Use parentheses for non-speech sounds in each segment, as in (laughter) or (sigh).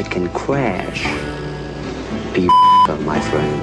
it can crash. Be my friend.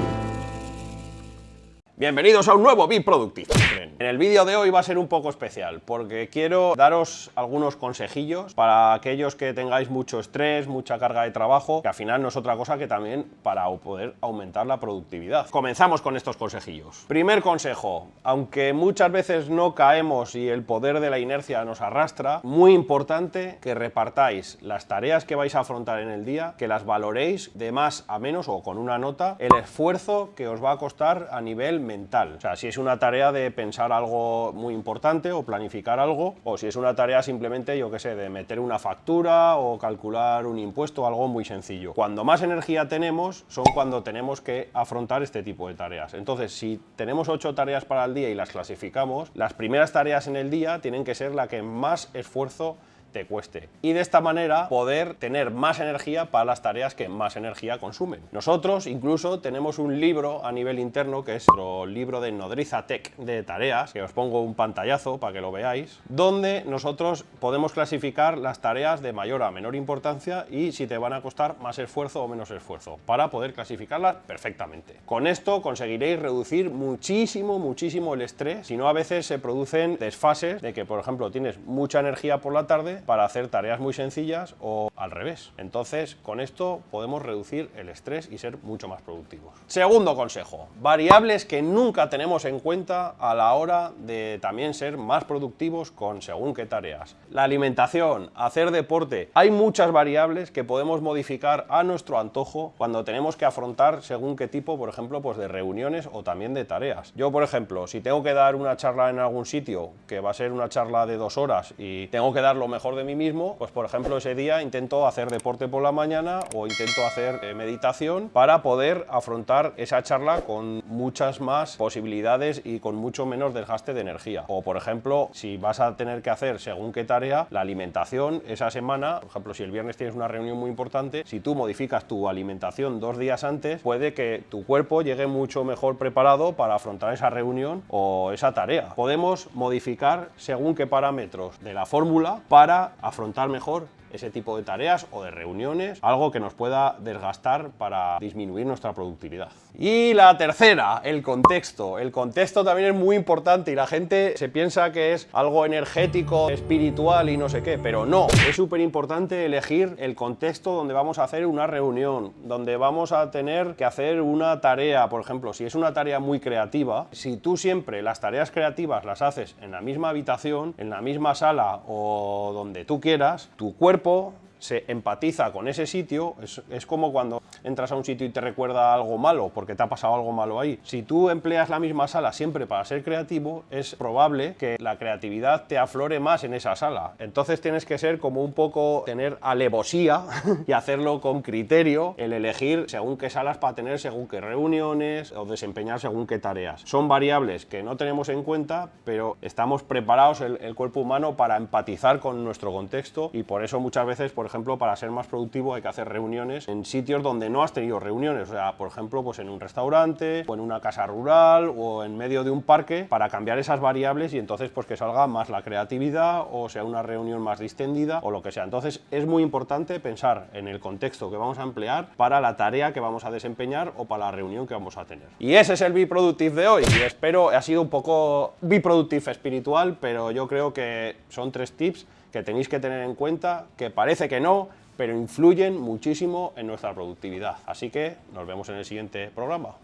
Bienvenidos a un nuevo Be Productive. En el vídeo de hoy va a ser un poco especial porque quiero daros algunos consejillos para aquellos que tengáis mucho estrés, mucha carga de trabajo, que al final no es otra cosa que también para poder aumentar la productividad. Comenzamos con estos consejillos. Primer consejo, aunque muchas veces no caemos y el poder de la inercia nos arrastra, muy importante que repartáis las tareas que vais a afrontar en el día, que las valoréis de más a menos o con una nota, el esfuerzo que os va a costar a nivel mental. O sea, si es una tarea de pensar algo muy importante o planificar algo, o si es una tarea simplemente, yo qué sé, de meter una factura o calcular un impuesto, algo muy sencillo. Cuando más energía tenemos, son cuando tenemos que afrontar este tipo de tareas. Entonces, si tenemos ocho tareas para el día y las clasificamos, las primeras tareas en el día tienen que ser la que más esfuerzo te cueste. Y de esta manera poder tener más energía para las tareas que más energía consumen. Nosotros incluso tenemos un libro a nivel interno que es nuestro libro de Nodriza Tech de tareas, que os pongo un pantallazo para que lo veáis, donde nosotros podemos clasificar las tareas de mayor a menor importancia y si te van a costar más esfuerzo o menos esfuerzo, para poder clasificarlas perfectamente. Con esto conseguiréis reducir muchísimo, muchísimo el estrés, si no a veces se producen desfases de que, por ejemplo, tienes mucha energía por la tarde para hacer tareas muy sencillas o al revés. Entonces, con esto podemos reducir el estrés y ser mucho más productivos. Segundo consejo, variables que nunca tenemos en cuenta a la hora de también ser más productivos con según qué tareas. La alimentación, hacer deporte, hay muchas variables que podemos modificar a nuestro antojo cuando tenemos que afrontar según qué tipo, por ejemplo, pues de reuniones o también de tareas. Yo, por ejemplo, si tengo que dar una charla en algún sitio, que va a ser una charla de dos horas y tengo que dar lo mejor de mí mismo, pues por ejemplo ese día intento hacer deporte por la mañana o intento hacer eh, meditación para poder afrontar esa charla con muchas más posibilidades y con mucho menos desgaste de energía. O por ejemplo, si vas a tener que hacer según qué tarea, la alimentación esa semana, por ejemplo si el viernes tienes una reunión muy importante, si tú modificas tu alimentación dos días antes, puede que tu cuerpo llegue mucho mejor preparado para afrontar esa reunión o esa tarea. Podemos modificar según qué parámetros de la fórmula para afrontar mejor ese tipo de tareas o de reuniones, algo que nos pueda desgastar para disminuir nuestra productividad. Y la tercera, el contexto. El contexto también es muy importante y la gente se piensa que es algo energético, espiritual y no sé qué, pero no. Es súper importante elegir el contexto donde vamos a hacer una reunión, donde vamos a tener que hacer una tarea, por ejemplo, si es una tarea muy creativa, si tú siempre las tareas creativas las haces en la misma habitación, en la misma sala o donde tú quieras, tu cuerpo se empatiza con ese sitio, es, como cuando entras a un sitio y te recuerda algo malo, porque te ha pasado algo malo ahí. Si tú empleas la misma sala siempre para ser creativo, es probable que la creatividad te aflore más en esa sala. Entonces tienes que ser como un poco, tener alevosía (laughs) y hacerlo con criterio, el elegir según qué salas para tener según qué reuniones o desempeñar según qué tareas. Son variables que no tenemos en cuenta, pero estamos preparados el, el cuerpo humano para empatizar con nuestro contexto y por eso muchas veces, por ejemplo, para ser más productivo hay que hacer reuniones en sitios donde no has tenido reuniones, o sea, por ejemplo, pues en un restaurante, o en una casa rural, o en medio de un parque, para cambiar esas variables y entonces pues que salga más la creatividad, o sea una reunión más distendida, o lo que sea. Entonces es muy importante pensar en el contexto que vamos a emplear para la tarea que vamos a desempeñar o para la reunión que vamos a tener. Y ese es el Be Productive de hoy, y espero, ha sido un poco Be Productive espiritual, pero yo creo que son tres tips que tenéis que tener en cuenta, que parece que no, pero influyen muchísimo en nuestra productividad. Así que nos vemos en el siguiente programa.